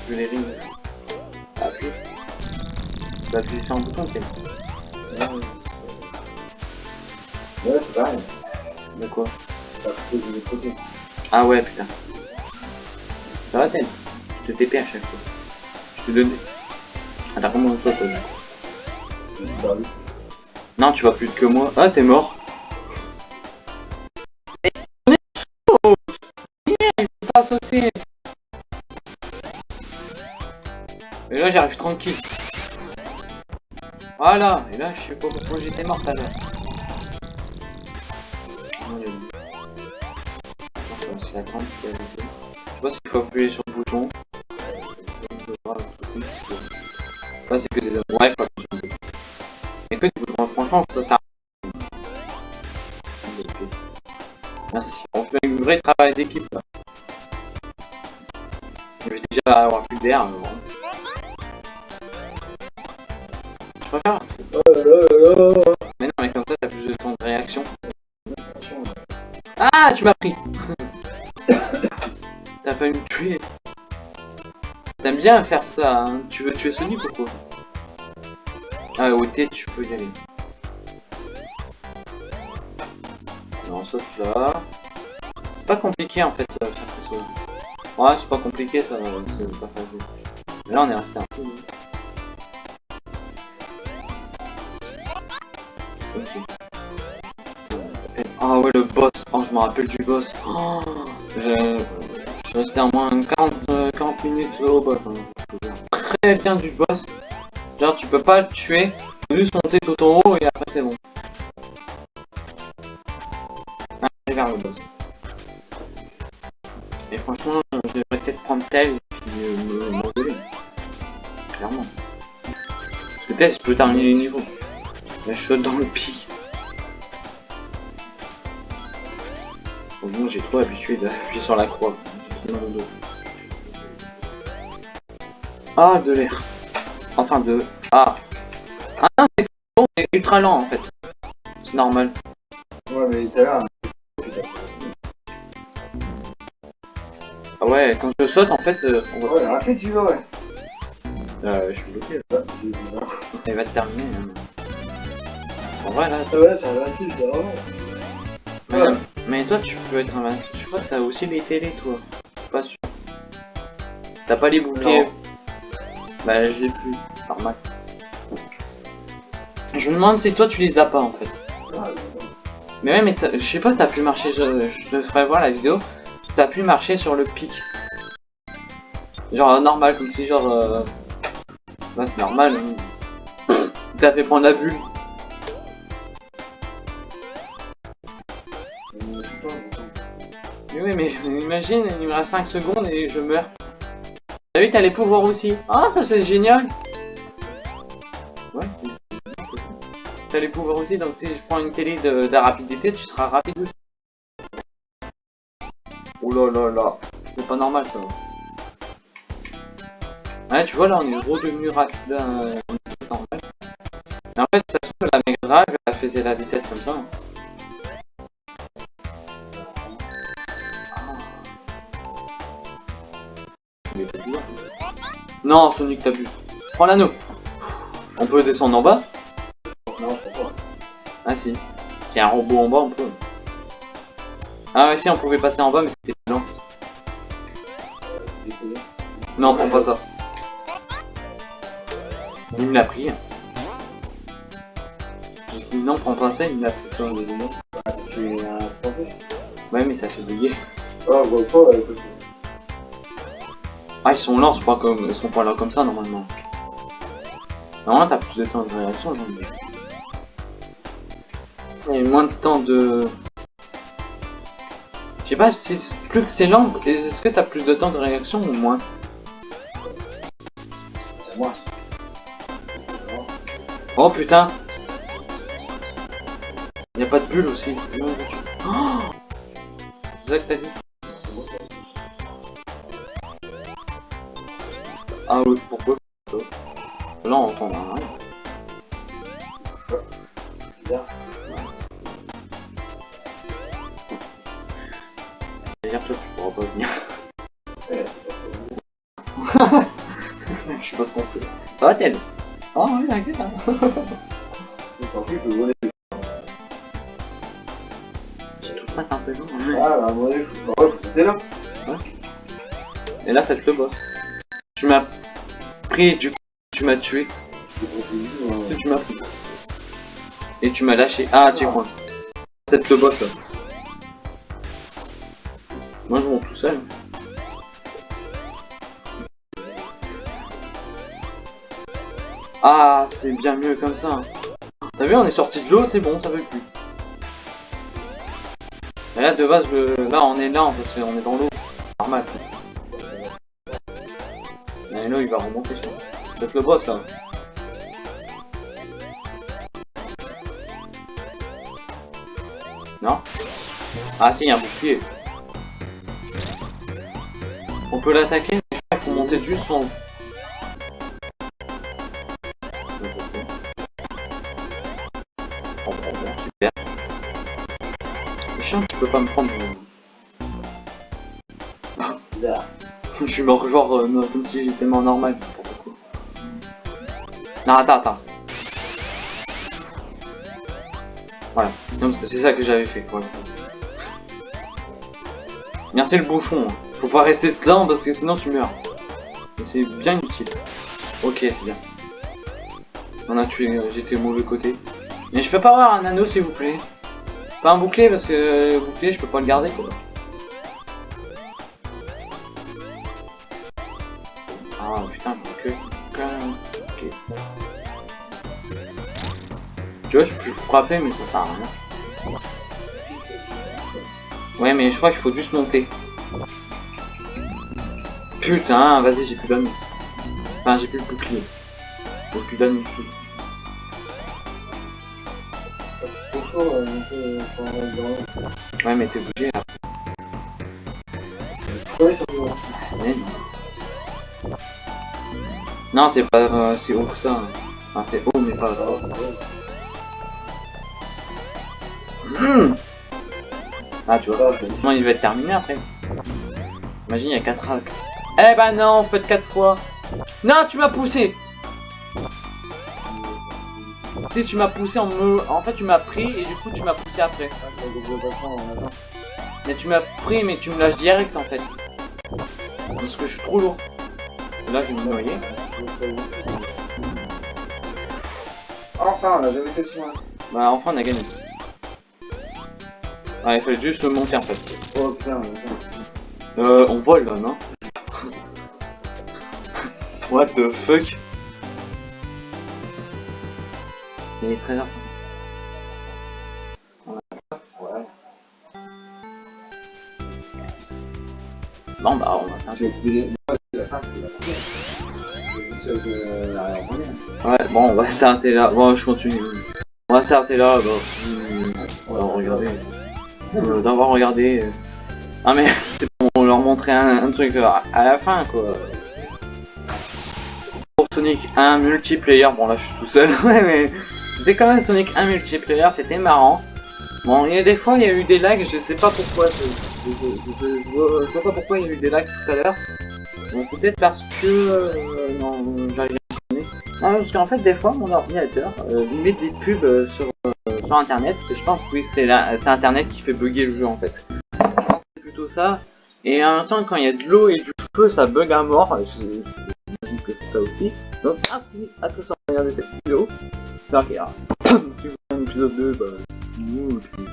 Je les rings. Appuie. Appuyer sur un bouton, c'est pareil. De quoi. Ah ouais, putain. Ça va, Ten Je te TP à chaque fois. Je te donne. Attends, comment on saute là C'est perdu. Non, tu vas plus que moi. Ah, t'es mort. Et là, j'arrive tranquille. Voilà, et là, je sais pas pourquoi j'étais mort tout à l'heure. C'est la. Je sais pas s'il faut appuyer sur le bouton. Que- Ça, c'est que des ouais, le bouton. Et que du bouton, franchement, ça sert Merci. On fait un vrai travail d'équipe bien faire ça, hein Tu veux tuer Sonic ou quoi? Ah, au T, tu peux y aller. Non, sauf là. C'est pas compliqué en fait, euh, faire ces choses. Ouais, c'est pas compliqué ça, euh, ce là, on est resté un peu. Ok. Ah ouais, le boss. Oh, je me rappelle du boss. Oh, je... suis resté au moins 40, euh, 40 minutes au boss. hein. Très bien du boss. Genre, tu peux pas le tuer. Tu peux juste monter tout en haut et après c'est bon. Ah, je vers le boss. Et franchement, euh, je devrais peut-être prendre tel et puis euh, me. Clairement. Parce que tel, je peux terminer les niveaux. Je saute dans le pic. Bon, moi j'ai trop habitué d'appuyer sur la croix. Ah, de l'air. Enfin, de... Ah. Ah non, c'est bon, c'est ultra lent, en fait. C'est normal. Ouais, mais tout à l'heure. Ah ouais, quand je saute, en fait, euh, on va... Ouais, après tu veux, ouais. Euh, je suis bloqué, là. Il va te terminer. hein. En vrai, là... Ah ouais, c'est invincible, c'est vraiment. Mais, Ouais. mais toi, tu peux être invincible. Je crois que t'as aussi les télés, toi. T'as pas les boucliers. Bah, j'ai plus. Normal. Je me demande si toi, tu les as pas, en fait. Mais ouais, mais je sais pas, t'as pu marcher, je, je te ferai voir la vidéo, t'as pu marcher sur le pic. Genre euh, normal, comme si genre... Euh... Ouais, c'est normal. hein. T'as fait prendre la bulle. Mais oui, mais imagine, il me reste 5 secondes et je meurs. T'as vu, t'as les pouvoirs aussi. Ah, ça c'est génial Ouais, T'as les pouvoirs aussi, donc si je prends une télé de, de rapidité, tu seras rapide aussi. Oh là là là, c'est pas normal ça. Ouais, tu vois là, on est redevenu rapide, euh, normal. Mais en fait, ça se trouve, la Mega Drive, elle faisait la vitesse comme ça. hein. Non, Sonic, t'as vu. Prends l'anneau. On peut descendre en bas Non, je pas. Ah si. S'il y a un robot en bas, on peut. Ah ouais, si, on pouvait passer en bas, mais c'était lent. Non, prends pas ça. Il me l'a pris. Non, prends pas ça, il me l'a pris. Ah, tu es un Ouais, mais ça fait bugger. Ah, pas. Ah, ils sont lents, c'est pas comme... ils sont pas là comme ça, normalement. Normalement, t'as plus de temps de réaction, j'en ai. Et moins de temps de... Je sais pas, si plus que c'est lent, est-ce que t'as plus de temps de réaction ou moins? C'est moi. Oh putain Y'a pas de bulle aussi. Oh c'est ça que t'as dit? Ah oui, pourquoi Là on entend rien. Bizarre. D'ailleurs toi tu pourras pas venir. Ouais, Je sais pas ce qu'on fait. Ça va Ted? Oh oui, t'inquiète. hein. Je je voler. Je passe un peu long. Ah, bah, mon avis, faut faut sauter là. Et là ça te le boss. Tu m'as pris, du coup tu m'as tué. Euh, Tu m'as pris. Et tu m'as lâché. Ah, C'est le boss là. Moi je monte tout seul. Ah, c'est bien mieux comme ça. T'as vu, on est sorti de l'eau, c'est bon, ça veut plus. Et là, de base, je- là, on est là parce qu'on est dans l'eau. Normal. Là, il va remonter sur. C'est le boss là. Non? Ah si, il y a un bouclier. On peut l'attaquer, mais je crois qu'il faut juste bon, bon, super. Le chien, tu peux pas me prendre. bizarre. Je suis mort genre euh, comme si j'étais mort normal. Non, attends, attends. Voilà, c'est ça que j'avais fait. Voilà. Merci le hein. Faut pas rester dedans parce que sinon tu meurs. C'est bien utile. Ok, c'est bien. On a tué, j'étais au mauvais côté. Mais je peux pas avoir un anneau s'il vous plaît. Pas un bouclier parce que euh, bouclier je peux pas le garder quoi. Putain, je que. Ok. Tu vois, je peux frapper, mais ça sert à rien. Ouais, mais je crois qu'il faut juste monter. Putain, vas-y, j'ai plus d'anneau. Enfin, j'ai plus le bouclier. J'ai plus d'anneau. Ouais, mais t'es obligé là. Non. Non, c'est pas... euh, c'est haut que ça. Enfin, c'est haut, mais pas... Hmm. Ah, tu vois. Comment il va être terminé après Imagine, il y a 4 actes. Eh ben non, faites 4 fois. Non, tu m'as poussé Si, tu m'as poussé en me... En fait, tu m'as pris et du coup, tu m'as poussé après. Mais tu m'as pris, mais tu me lâches direct en fait. Parce que je suis trop lourd. Là, je vais me noyer. Enfin, on a jamais fait ça. Bah, enfin, on a gagné. Ouais, il fallait juste le monter en fait. Oh putain, putain. Euh, on vole là, non What the fuck Il est 13h50. Ouais. Bon bah on va s'arrêter. Ouais, bon on va s'arrêter là. Bon je continue. On va s'arrêter là. Bon. Hmm, On va regarder. Euh, D'avoir regardé. Ah mais c'est pour leur montrer un, truc euh, à la fin quoi. Pour Sonic 1 multiplayer, bon là je suis tout seul, mais c'était quand même Sonic 1 multiplayer, c'était marrant. Bon, il y a des fois il y a eu des lags, je sais pas pourquoi, je, je vois pas pourquoi il y a eu des lags tout à l'heure. Bon, peut-être parce que... euh, non, j'arrive à. Non, parce qu'en fait des fois mon ordinateur euh, met des pubs euh, sur, euh, sur internet, et je pense que oui, c'est internet qui fait bugger le jeu en fait. Que C'est plutôt ça. Et en même temps quand il y a de l'eau et du feu ça bug à mort, j'imagine que c'est ça aussi. Donc ah si, à tous regarder cette vidéo. Donc, alors, si vous voulez un épisode 2, bah, nous, et puis,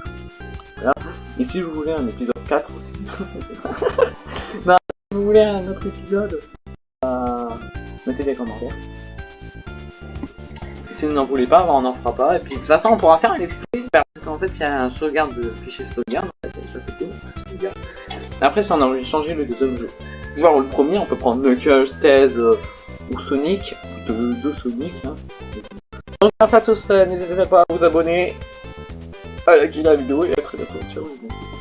voilà. Et si vous voulez un épisode 4 aussi, si vous voulez un autre épisode, bah, mettez des commentaires. Si vous n'en voulez pas, on n'en fera pas. Et puis de toute façon, on pourra faire un extrait parce qu'en fait, il y a un sauvegarde de fichier sauvegarde. en fait, ça. Après, si on a envie de changer le deuxième jeu, genre le premier, on peut prendre Knuckles, Tails euh, ou Sonic, deux, Sonic. Hein. Donc, grâce à tous, euh, n'hésitez pas à vous abonner, à liker la vidéo et à très bientôt. Ciao.